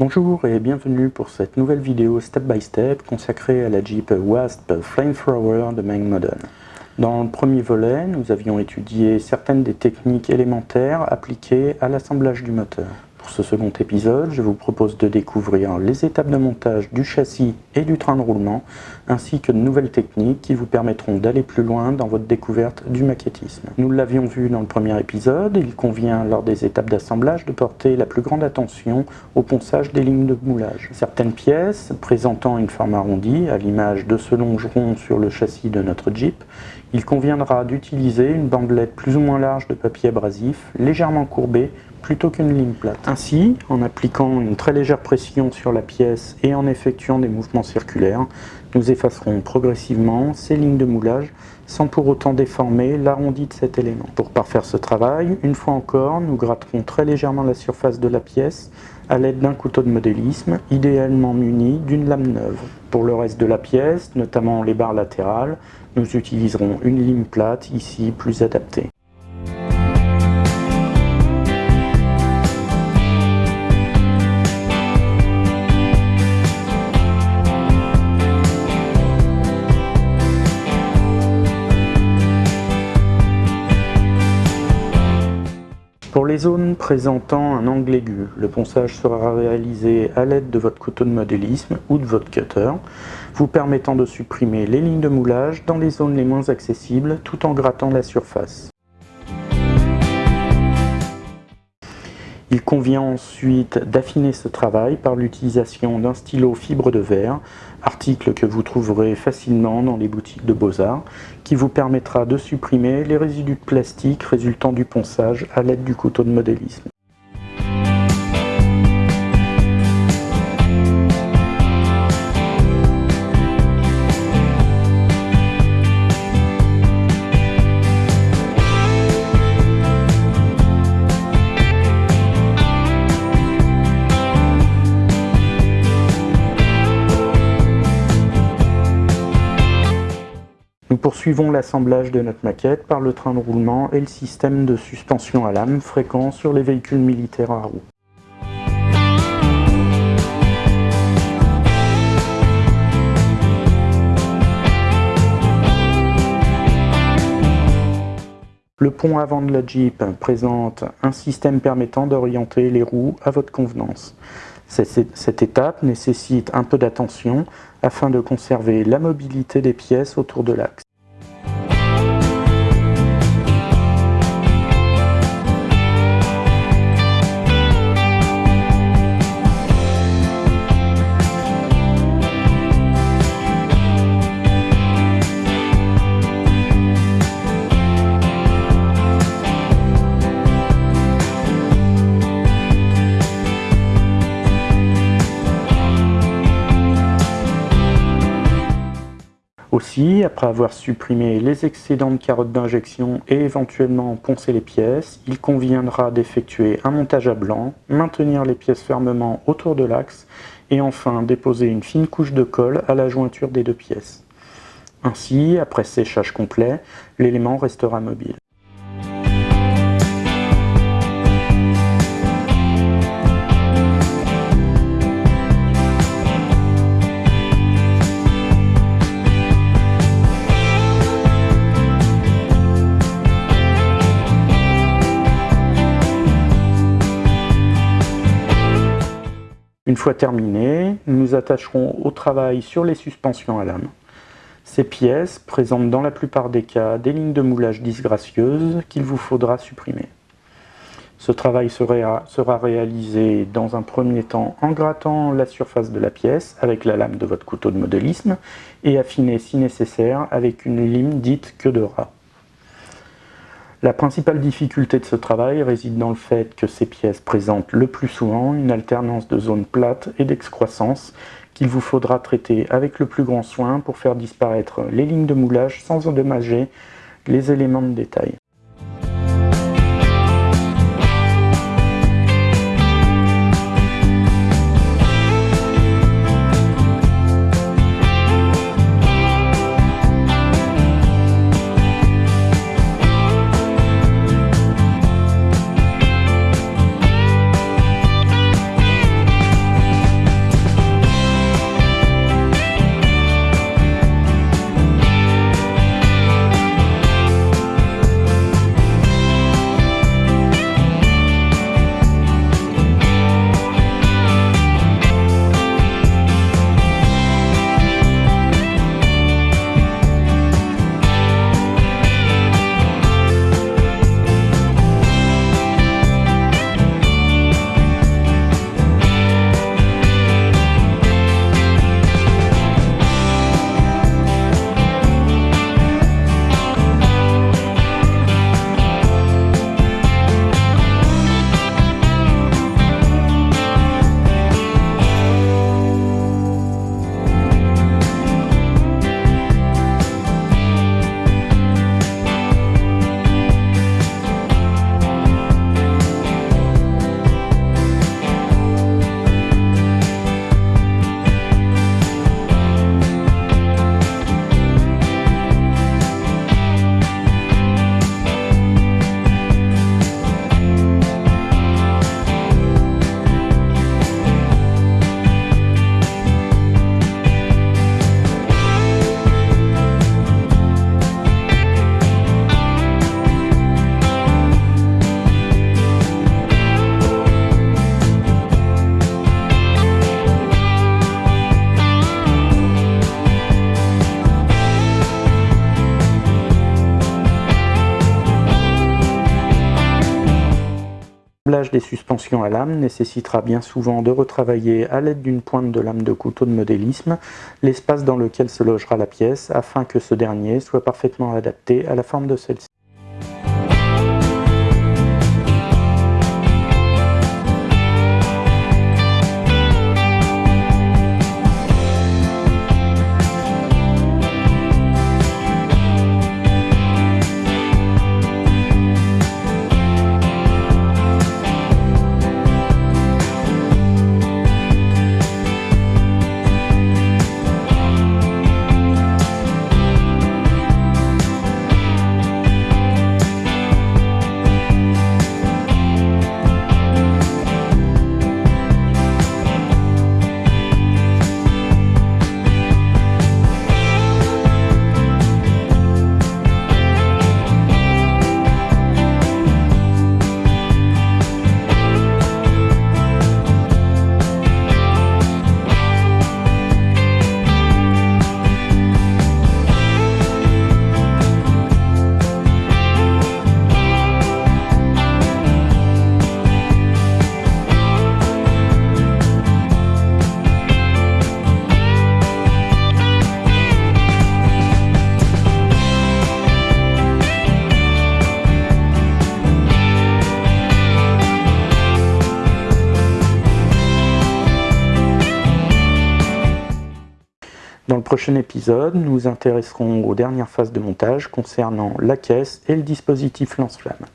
Bonjour et bienvenue pour cette nouvelle vidéo step by step consacrée à la Jeep Wasp Flamethrower de Mang Modern. Dans le premier volet, nous avions étudié certaines des techniques élémentaires appliquées à l'assemblage du moteur. Pour ce second épisode, je vous propose de découvrir les étapes de montage du châssis et du train de roulement, ainsi que de nouvelles techniques qui vous permettront d'aller plus loin dans votre découverte du maquettisme. Nous l'avions vu dans le premier épisode, il convient lors des étapes d'assemblage de porter la plus grande attention au ponçage des lignes de moulage. Certaines pièces présentant une forme arrondie, à l'image de ce longeron sur le châssis de notre Jeep, il conviendra d'utiliser une bandelette plus ou moins large de papier abrasif, légèrement courbée plutôt qu'une ligne plate. Ainsi, en appliquant une très légère pression sur la pièce et en effectuant des mouvements circulaires, nous effacerons progressivement ces lignes de moulage sans pour autant déformer l'arrondi de cet élément. Pour parfaire ce travail, une fois encore, nous gratterons très légèrement la surface de la pièce à l'aide d'un couteau de modélisme, idéalement muni d'une lame neuve. Pour le reste de la pièce, notamment les barres latérales, nous utiliserons une ligne plate, ici plus adaptée. Les zones présentant un angle aigu, le ponçage sera réalisé à l'aide de votre couteau de modélisme ou de votre cutter, vous permettant de supprimer les lignes de moulage dans les zones les moins accessibles tout en grattant la surface. Il convient ensuite d'affiner ce travail par l'utilisation d'un stylo fibre de verre, article que vous trouverez facilement dans les boutiques de Beaux-Arts, qui vous permettra de supprimer les résidus de plastique résultant du ponçage à l'aide du couteau de modélisme. Poursuivons l'assemblage de notre maquette par le train de roulement et le système de suspension à lame fréquent sur les véhicules militaires à roues. Le pont avant de la Jeep présente un système permettant d'orienter les roues à votre convenance. Cette étape nécessite un peu d'attention afin de conserver la mobilité des pièces autour de l'axe. Aussi, après avoir supprimé les excédents de carottes d'injection et éventuellement poncé les pièces, il conviendra d'effectuer un montage à blanc, maintenir les pièces fermement autour de l'axe et enfin déposer une fine couche de colle à la jointure des deux pièces. Ainsi, après séchage complet, l'élément restera mobile. Fois terminé, nous attacherons au travail sur les suspensions à lame. Ces pièces présentent dans la plupart des cas des lignes de moulage disgracieuses qu'il vous faudra supprimer. Ce travail sera, sera, réalisé dans un premier temps en grattant la surface de la pièce avec la lame de votre couteau de modélisme et affiné si nécessaire avec une lime dite queue de rat. La principale difficulté de ce travail réside dans le fait que ces pièces présentent le plus souvent une alternance de zones plates et d'excroissance qu'il vous faudra traiter avec le plus grand soin pour faire disparaître les lignes de moulage sans endommager les éléments de détail. Des suspensions à lame nécessitera bien souvent de retravailler à l'aide d'une pointe de lame de couteau de modélisme l'espace dans lequel se logera la pièce afin que ce dernier soit parfaitement adapté à la forme de celle-ci. Prochain épisode, nous nous intéresserons aux dernières phases de montage concernant la caisse et le dispositif lance-flamme.